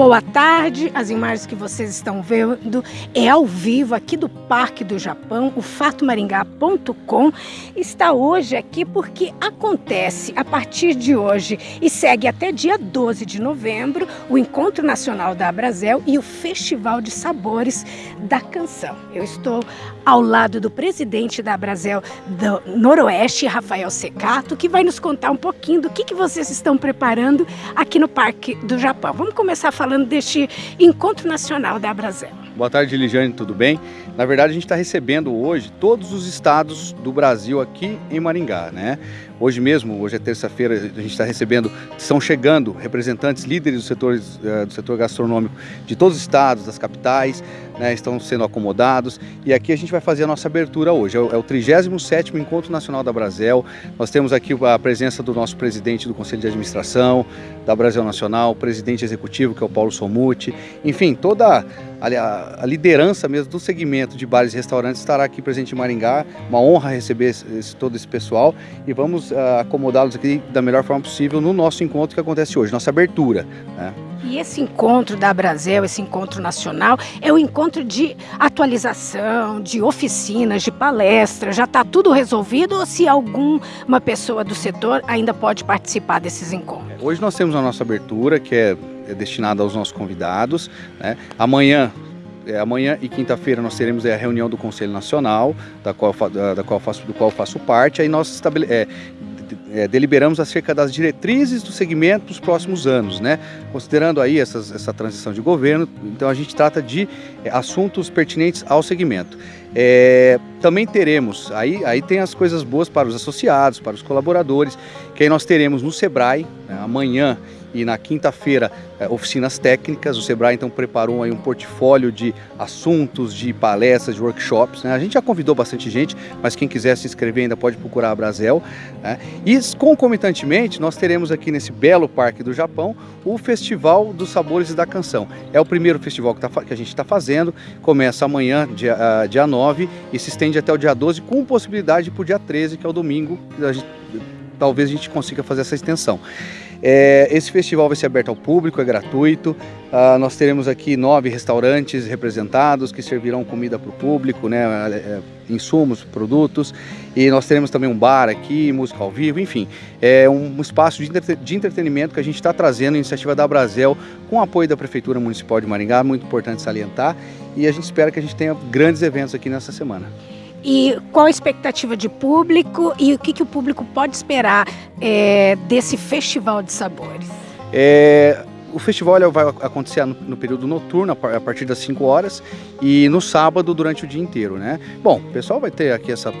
Boa tarde, as imagens que vocês estão vendo é ao vivo aqui do Parque do Japão, o fatomaringá.com está hoje aqui porque acontece a partir de hoje e segue até dia 12 de novembro o Encontro Nacional da Abrazel e o Festival de Sabores da Canção. Eu estou ao lado do presidente da Abrazel do Noroeste, Rafael Secato, que vai nos contar um pouquinho do que, que vocês estão preparando aqui no Parque do Japão. Vamos começar falando deste Encontro Nacional da Abrazel. Boa tarde, Ligiane, tudo bem? Na verdade, a gente está recebendo hoje todos os estados do Brasil aqui em Maringá, né? Hoje mesmo, hoje é terça-feira, a gente está recebendo, estão chegando representantes, líderes do setor, eh, do setor gastronômico de todos os estados, das capitais, né, estão sendo acomodados e aqui a gente vai fazer a nossa abertura hoje. É o, é o 37º Encontro Nacional da Brasel. Nós temos aqui a presença do nosso presidente do Conselho de Administração da Brasil Nacional, presidente executivo que é o Paulo Somuti, enfim, toda a, a, liderança mesmo do segmento de bares e restaurantes estará aqui presente em Maringá. Uma honra receber esse, esse, todo esse pessoal e vamos uh, acomodá-los aqui da melhor forma possível no nosso encontro que acontece hoje, nossa abertura. Né? E esse encontro da Brasil, esse encontro nacional, é um encontro de atualização, de oficinas, de palestras. Já está tudo resolvido ou se alguma pessoa do setor ainda pode participar desses encontros? Hoje nós temos a nossa abertura, que é, é destinada aos nossos convidados. Né? Amanhã é, amanhã e quinta-feira nós teremos é, a reunião do Conselho Nacional, da qual, da, da qual faço, do qual faço parte. Aí nós estabele, é, é, deliberamos acerca das diretrizes do segmento para os próximos anos, né? Considerando aí essas, essa transição de governo, então a gente trata de é, assuntos pertinentes ao segmento. É, também teremos, aí, aí tem as coisas boas para os associados, para os colaboradores, que aí nós teremos no Sebrae, né, amanhã e na quinta-feira é, oficinas técnicas. O Sebrae então preparou aí um portfólio de assuntos, de palestras, de workshops. Né? A gente já convidou bastante gente, mas quem quiser se inscrever ainda pode procurar a Brasel. Né? E concomitantemente nós teremos aqui nesse belo parque do Japão o Festival dos Sabores da Canção. É o primeiro festival que, tá, que a gente está fazendo, começa amanhã, dia, uh, dia 9, e se estende até o dia 12, com possibilidade para o dia 13, que é o domingo, a gente, talvez a gente consiga fazer essa extensão. É, esse festival vai ser aberto ao público, é gratuito. Ah, nós teremos aqui nove restaurantes representados que servirão comida para o público, né, é, é, insumos, produtos. E nós teremos também um bar aqui, música ao vivo, enfim. É um, espaço de, entretenimento que a gente está trazendo, iniciativa da Brasel, com apoio da Prefeitura Municipal de Maringá, muito importante salientar. E a gente espera que a gente tenha grandes eventos aqui nessa semana. E qual a expectativa de público e o que, que o público pode esperar é, desse festival de sabores? É, o festival vai acontecer no, no, período noturno, a partir das 5 horas, e no sábado durante o dia inteiro, né? Bom, o pessoal vai ter aqui essa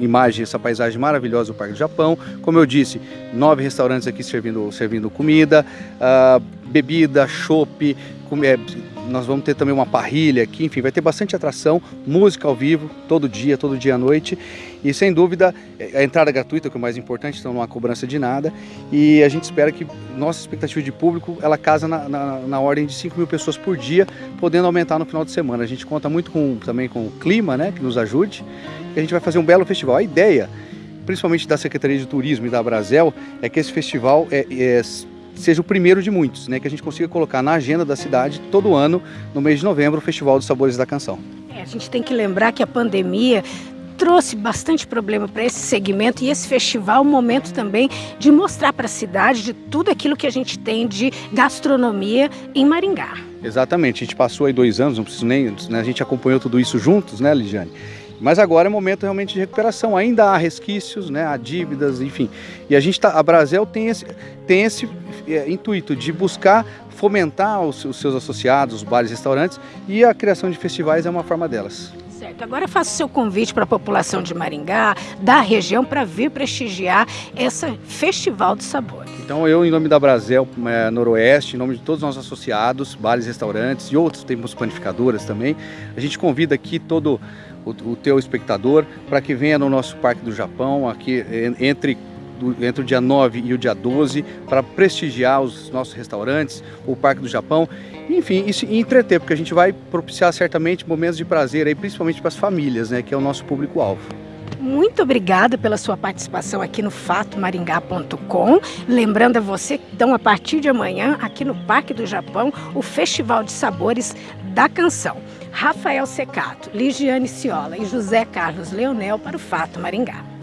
imagem, essa paisagem maravilhosa do Parque do Japão. Como eu disse, nove restaurantes aqui servindo, servindo comida, uh, bebida, chopp, é, nós vamos ter também uma parrilha aqui, enfim, vai ter bastante atração, música ao vivo, todo dia, todo dia à noite. E sem dúvida, é, a entrada gratuita, que é o mais importante, então não há cobrança de nada. E a gente espera que nossa expectativa de público, ela casa na, na, na ordem de 5 mil pessoas por dia, podendo aumentar no final de semana. A gente conta muito com, também com o clima, né, que nos ajude. E a gente vai fazer um belo festival. A ideia, principalmente da Secretaria de Turismo e da Brasel, é que esse festival é, é seja o primeiro de muitos, né? Que a gente consiga colocar na agenda da cidade todo ano, no mês de novembro, o Festival dos Sabores da Canção. É, a gente tem que lembrar que a pandemia trouxe bastante problema para esse segmento e esse festival é um momento também de mostrar para a cidade de tudo aquilo que a gente tem de gastronomia em Maringá. Exatamente, a gente passou aí dois anos, não preciso nem, né, a gente acompanhou tudo isso juntos, né, Ligiane? Mas agora é momento realmente de recuperação. Ainda há resquícios, né, há dívidas, enfim. E a gente tá, a Brasel tem esse, tem esse é, intuito de buscar fomentar os, os seus associados, os bares e restaurantes, e a criação de festivais é uma forma delas. Certo. Agora faço o seu convite para a população de Maringá, da região, para vir prestigiar esse Festival de Sabores. Então eu, em nome da Brasel é, Noroeste, em nome de todos os nossos associados, bares, restaurantes e outros, temos panificadoras também, a gente convida aqui todo o, o teu espectador para que venha no nosso Parque do Japão, aqui entre entre o dia 9 e o dia 12, para prestigiar os nossos restaurantes, o Parque do Japão, enfim, isso, e entreter, porque a gente vai propiciar certamente momentos de prazer, aí, principalmente para as famílias, né, que é o nosso público-alvo. Muito obrigada pela sua participação aqui no fatomaringá.com. Lembrando a você que então a partir de amanhã aqui no Parque do Japão, o Festival de Sabores da Canção. Rafael Secato, Ligiane Ciola e José Carlos Leonel para o Fato Maringá.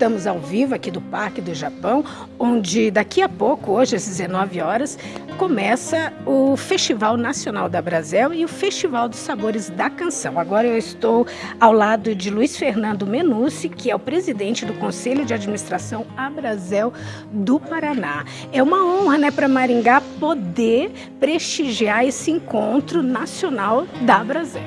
Estamos ao vivo aqui do Parque do Japão, onde daqui a pouco, hoje às 19 horas, começa o Festival Nacional da Brasil e o Festival dos Sabores da Canção. Agora eu estou ao lado de Luiz Fernando Menucci, que é o presidente do Conselho de Administração Abrazel do Paraná. É uma honra, né, para Maringá poder prestigiar esse encontro nacional da Brasil.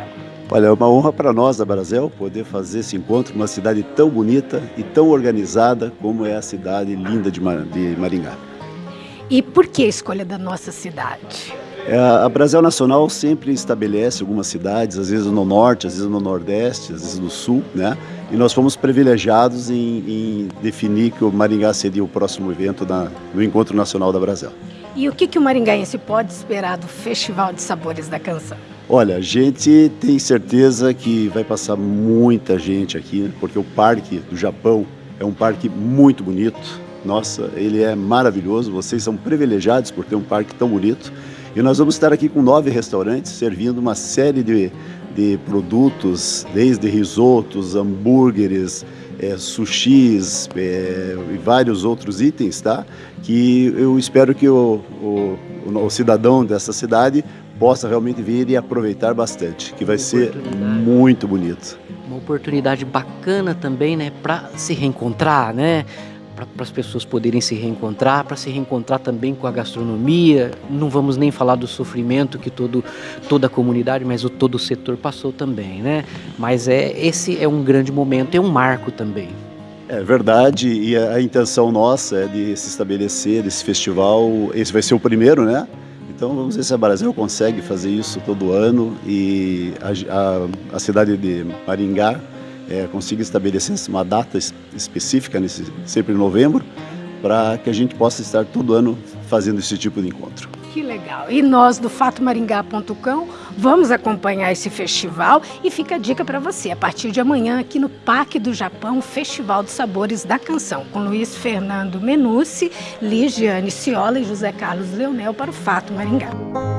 Olha, é uma honra para nós da Brasil poder fazer esse encontro numa cidade tão bonita e tão organizada como é a cidade linda de Maringá. E por que a escolha da nossa cidade? É, a Brasil Nacional sempre estabelece algumas cidades, às vezes no norte, às vezes no nordeste, às vezes no sul, né? E nós fomos privilegiados em, em definir que o Maringá seria o próximo evento na, no Encontro Nacional da Brasil. E o que, que o maringaense pode esperar do Festival de Sabores da Canção? Olha, a gente tem certeza que vai passar muita gente aqui, porque o Parque do Japão é um parque muito bonito. Nossa, ele é maravilhoso. Vocês são privilegiados por ter um parque tão bonito. E nós vamos estar aqui com nove restaurantes servindo uma série de, de produtos, desde risotos, hambúrgueres, é, sushis é, e vários outros itens, tá? Que eu espero que o, o, o cidadão dessa cidade possa realmente vir e aproveitar bastante, que vai ser muito bonito. Uma oportunidade bacana também, né, para se reencontrar, né? Para as pessoas poderem se reencontrar, para se reencontrar também com a gastronomia. Não vamos nem falar do sofrimento que todo, toda a comunidade, mas o todo o setor passou também, né? Mas é esse é um grande momento, é um marco também. É verdade, e a, a intenção nossa é de se estabelecer esse festival. Esse vai ser o primeiro, né? Então vamos ver se a Brasil consegue fazer isso todo ano e a, a, a cidade de Maringá é, consiga estabelecer uma data específica, nesse, sempre em novembro, para que a gente possa estar todo ano fazendo esse tipo de encontro. Que legal. E nós do fatomaringá.com vamos acompanhar esse festival e fica a dica para você. A partir de amanhã, aqui no Parque do Japão, Festival dos Sabores da Canção, com Luiz Fernando Menucci, Ligiane Ciola e José Carlos Leonel para o Fato Maringá.